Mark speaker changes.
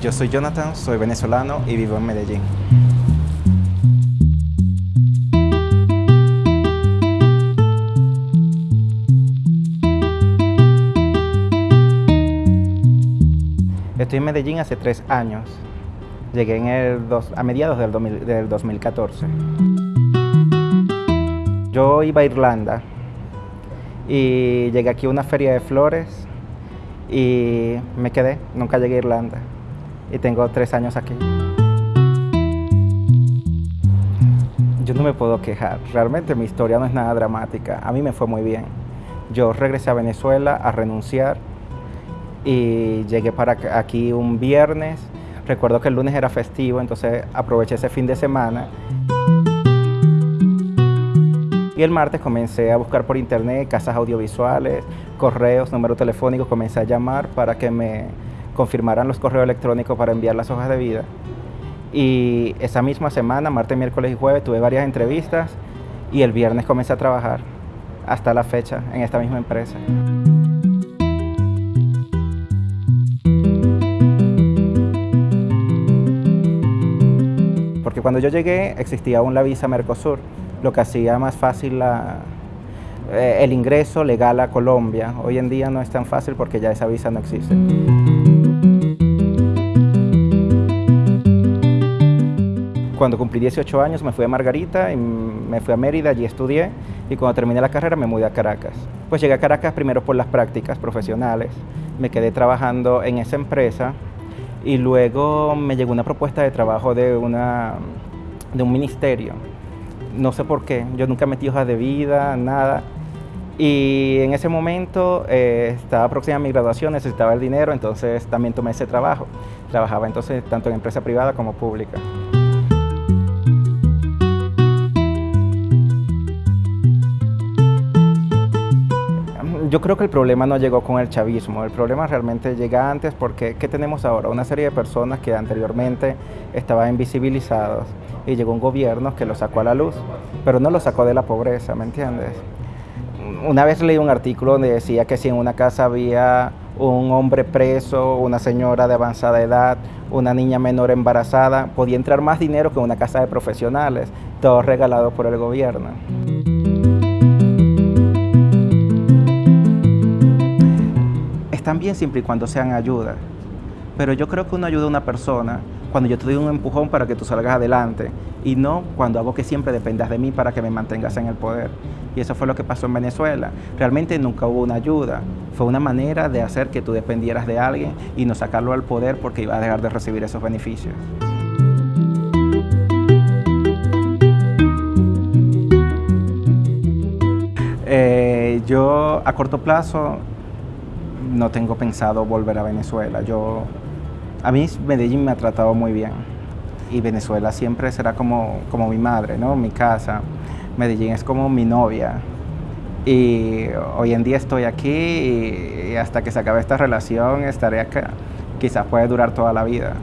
Speaker 1: Yo soy Jonathan, soy venezolano y vivo en Medellín. Estoy en Medellín hace tres años. Llegué en el a mediados del, del 2014. Yo iba a Irlanda y llegué aquí a una feria de flores y me quedé, nunca llegué a Irlanda y tengo tres años aquí. Yo no me puedo quejar, realmente mi historia no es nada dramática, a mí me fue muy bien. Yo regresé a Venezuela a renunciar y llegué para aquí un viernes, recuerdo que el lunes era festivo, entonces aproveché ese fin de semana. Y el martes comencé a buscar por internet casas audiovisuales, correos, números telefónicos, comencé a llamar para que me confirmaran los correos electrónicos para enviar las hojas de vida. Y esa misma semana, martes, miércoles y jueves, tuve varias entrevistas y el viernes comencé a trabajar hasta la fecha en esta misma empresa. Porque cuando yo llegué existía aún la visa Mercosur, lo que hacía más fácil eh, el ingreso legal a Colombia. Hoy en día no es tan fácil porque ya esa visa no existe. Cuando cumplí 18 años me fui a Margarita y me fui a Mérida, allí estudié y cuando terminé la carrera me mudé a Caracas. Pues llegué a Caracas primero por las prácticas profesionales, me quedé trabajando en esa empresa y luego me llegó una propuesta de trabajo de, una, de un ministerio no sé por qué, yo nunca metí hojas de vida, nada. Y en ese momento eh, estaba próxima a mi graduación, necesitaba el dinero, entonces también tomé ese trabajo. Trabajaba entonces tanto en empresa privada como pública. Yo creo que el problema no llegó con el chavismo, el problema realmente llega antes porque ¿qué tenemos ahora? Una serie de personas que anteriormente estaban invisibilizadas y llegó un gobierno que lo sacó a la luz, pero no lo sacó de la pobreza, ¿me entiendes? Una vez leí un artículo donde decía que si en una casa había un hombre preso, una señora de avanzada edad, una niña menor embarazada, podía entrar más dinero que una casa de profesionales, todo regalado por el gobierno. Están bien siempre y cuando sean ayuda, pero yo creo que uno ayuda a una persona cuando yo te doy un empujón para que tú salgas adelante y no cuando hago que siempre dependas de mí para que me mantengas en el poder. Y eso fue lo que pasó en Venezuela. Realmente nunca hubo una ayuda. Fue una manera de hacer que tú dependieras de alguien y no sacarlo al poder porque iba a dejar de recibir esos beneficios. Eh, yo a corto plazo no tengo pensado volver a Venezuela. Yo a mí Medellín me ha tratado muy bien y Venezuela siempre será como, como mi madre, ¿no? mi casa. Medellín es como mi novia y hoy en día estoy aquí y hasta que se acabe esta relación estaré acá. Quizás puede durar toda la vida.